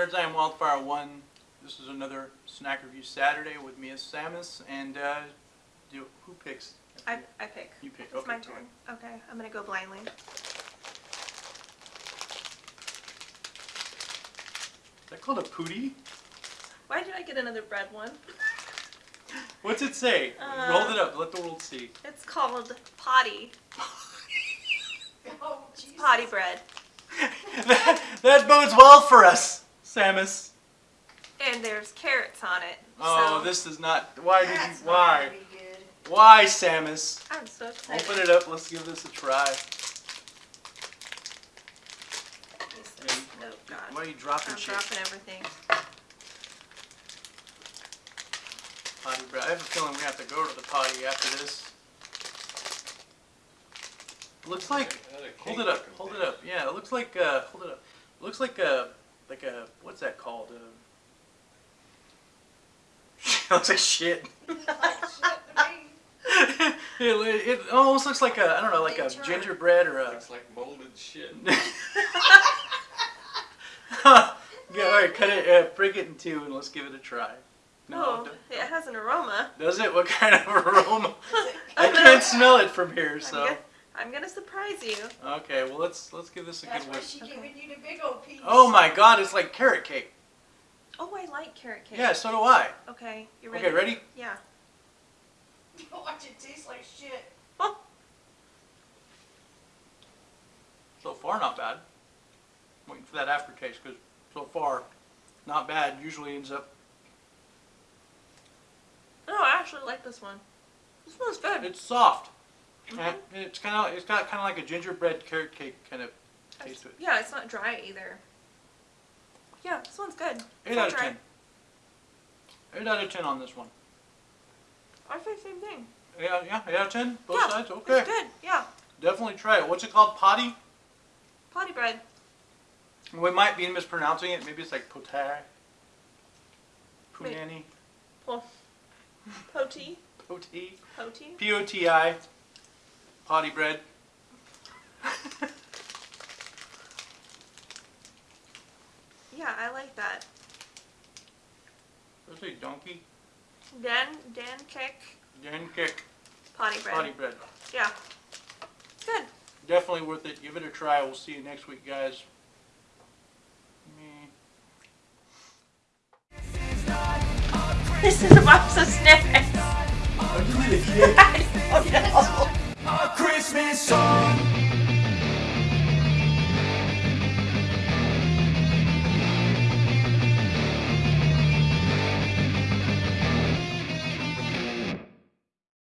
Nerds, I am Wildfire1. This is another Snack Review Saturday with me as Samus, and uh, do, who picks? I, I pick. You pick, It's okay. my turn. Okay, I'm gonna go blindly. Is that called a pootie? Why did I get another bread one? What's it say? Uh, Hold it up, let the world see. It's called potty. Oh, Jesus. Potty bread. that, that bodes well for us, Samus. And there's carrots on it. Oh, so this is not. Why did you? That's not Why? gonna good. Why, Samus? I'm so excited. Open it up. Let's give this a try. Piece this. Oh Why are you dropping I'm shit? dropping everything. Potty bread. I have a feeling we have to go to the potty after this. Looks like. Hold it up. Hold it up. Yeah, it looks like. Uh, hold it up. looks like a like a what's that called? Uh, looks like shit. Like shit to it, it almost looks like a I don't know like a gingerbread or a. Looks like molded shit. yeah, all right, cut it, uh, break it in two, and let's give it a try. oh, it has an aroma. Does it? What kind of aroma? I can't smell it from here, I'm so. Gonna, I'm gonna surprise you. Okay, well let's let's give this a That's good why whiff. she Okay. giving you the big old piece. Oh my God, it's like carrot cake. Oh, I like carrot cake. Yeah, so do I. Okay, you ready? Okay, ready? Yeah. Watch it taste like shit. So far, not bad. Waiting for that aftertaste because so far, not bad. Usually ends up. Oh, I actually like this one. This one's good. It's soft. Mhm. And It's kind of it's got kind of like a gingerbread carrot cake kind of taste to it. Yeah, it's not dry either. Yeah, this one's good. Eight It's out of dry. ten. Eight out of ten on this one. I say same thing. Yeah, yeah, eight out of ten. Both yeah, sides. Okay, It's good. Yeah. definitely try it. What's it called? Potty. Potty bread. We might be mispronouncing it. Maybe it's like potai. Punani. Well, poti. Poti. Poti. P O T I. Potty bread. Yeah, I like that. Let's say donkey. Dan Dan kick Dan kick. potty bread. Potty bread. Yeah. Good. Definitely worth it. Give it a try. We'll see you next week, guys. This is a box of snacks. Christmas song